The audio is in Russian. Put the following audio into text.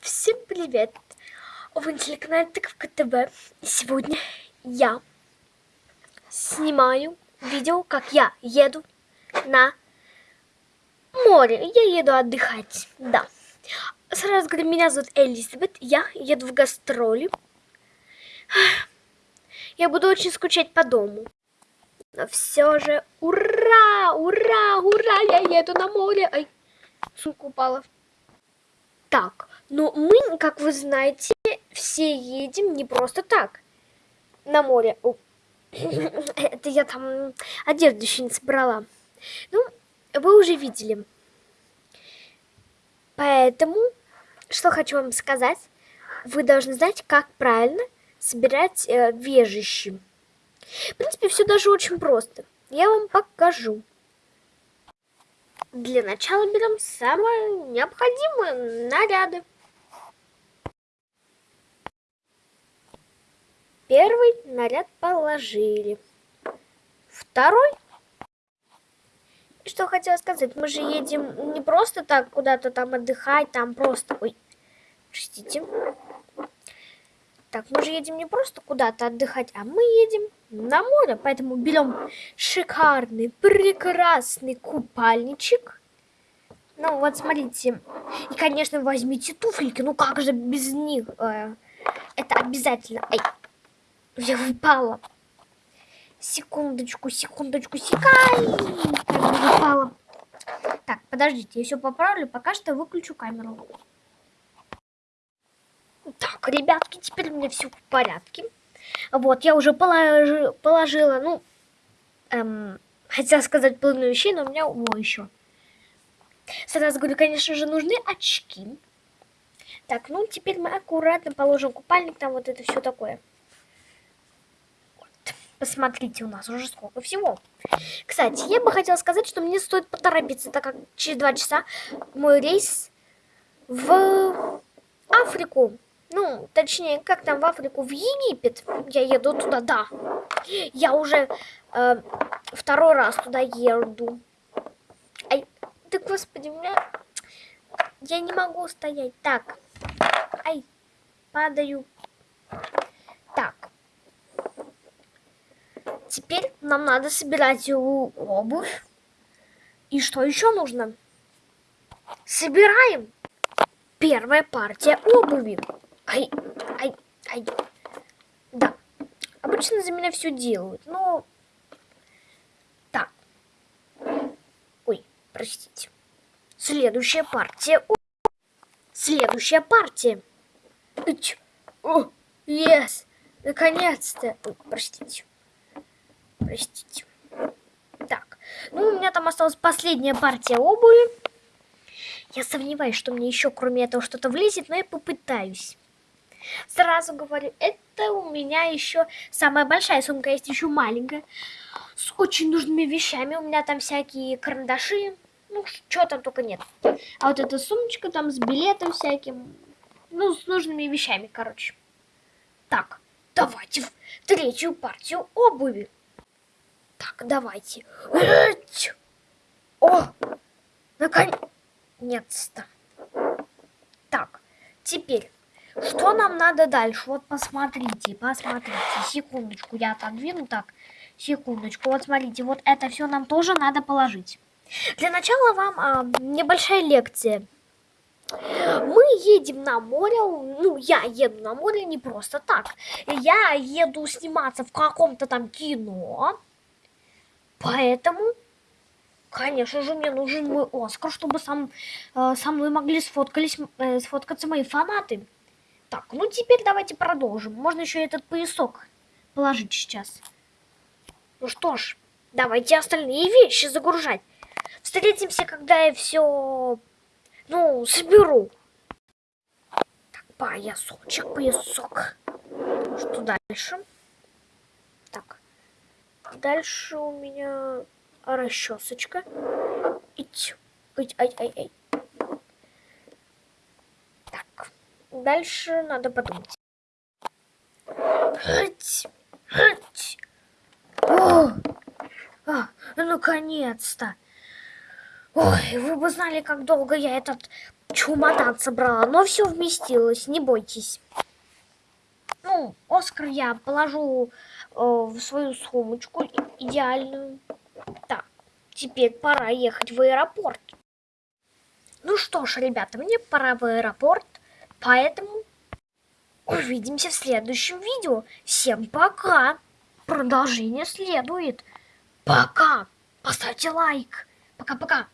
Всем привет! Вы на телеканале Тыковка ТВ. И сегодня я снимаю видео, как я еду на море. Я еду отдыхать, да. Сразу говорю, меня зовут Элизабет, я еду в гастроли. Я буду очень скучать по дому. Но все же, ура, ура, ура, я еду на море. Ай, сумка упала. Так, но мы, как вы знаете, все едем не просто так на море. Это я там одежду еще не собрала. Ну, вы уже видели. Поэтому, что хочу вам сказать, вы должны знать, как правильно собирать э, вежищи. В принципе, все даже очень просто. Я вам покажу. Для начала берем самые необходимые наряды. Первый наряд положили. Второй. Что хотела сказать, мы же едем не просто так куда-то там отдыхать, там просто... Ой, простите. Так, мы же едем не просто куда-то отдыхать, а мы едем на море. Поэтому берем шикарный, прекрасный купальничек. Ну, вот смотрите. И, конечно, возьмите туфельки. Ну, как же без них? Э, это обязательно. Ай, я упала. Секундочку, секундочку, секай. Как упала. Так, подождите, я все поправлю. Пока что выключу камеру. Так, ребятки, теперь у меня все в порядке. Вот, я уже положи, положила, ну, эм, хотела сказать полную вещей, но у меня о, еще. Сразу говорю, конечно же, нужны очки. Так, ну, теперь мы аккуратно положим купальник, там вот это все такое. Посмотрите, у нас уже сколько всего. Кстати, я бы хотела сказать, что мне стоит поторопиться, так как через два часа мой рейс в Африку. Ну, точнее, как там в Африку, в Египет. Я еду туда, да. Я уже э, второй раз туда еду. Ай, да господи, меня... Я не могу стоять. Так. Ай, падаю. Теперь нам надо собирать обувь. И что еще нужно? Собираем первая партия обуви. Ай, ай, ай. Да. Обычно за меня все делают, но... Так. Ой, простите. Следующая партия. Следующая партия. Ич. О, yes. Наконец-то. Простите. Простите. Так. Ну, у меня там осталась последняя партия обуви. Я сомневаюсь, что мне еще кроме этого что-то влезет, но я попытаюсь. Сразу говорю, это у меня еще самая большая сумка, есть еще маленькая. С очень нужными вещами. У меня там всякие карандаши. Ну, что там только нет. А вот эта сумочка там с билетом всяким. Ну, с нужными вещами, короче. Так, давайте в третью партию обуви. Так, давайте. О, наконец-то. Так, теперь что нам надо дальше? Вот посмотрите, посмотрите. Секундочку, я отодвину так. Секундочку. Вот смотрите, вот это все нам тоже надо положить. Для начала вам а, небольшая лекция. Мы едем на море, ну, я еду на море не просто так. Я еду сниматься в каком-то там кино. Поэтому, конечно же, мне нужен мой Оскар, чтобы сам, э, со мной могли сфоткались, э, сфоткаться мои фанаты. Так, ну теперь давайте продолжим. Можно еще этот поясок положить сейчас. Ну что ж, давайте остальные вещи загружать. Встретимся, когда я все, ну, соберу. Так, поясочек, поясок. Что дальше? Так, дальше у меня расчесочка. Ить, ить, ай, ай, ай. Дальше надо подумать. Хать, хать. О, а, наконец-то. Ой, вы бы знали, как долго я этот чемодан собрала, но все вместилось, не бойтесь. Ну, Оскар я положу в свою сумочку идеальную. Так, теперь пора ехать в аэропорт. Ну что ж, ребята, мне пора в аэропорт, поэтому увидимся в следующем видео. Всем пока! Продолжение следует. Пока! Поставьте лайк. Пока-пока.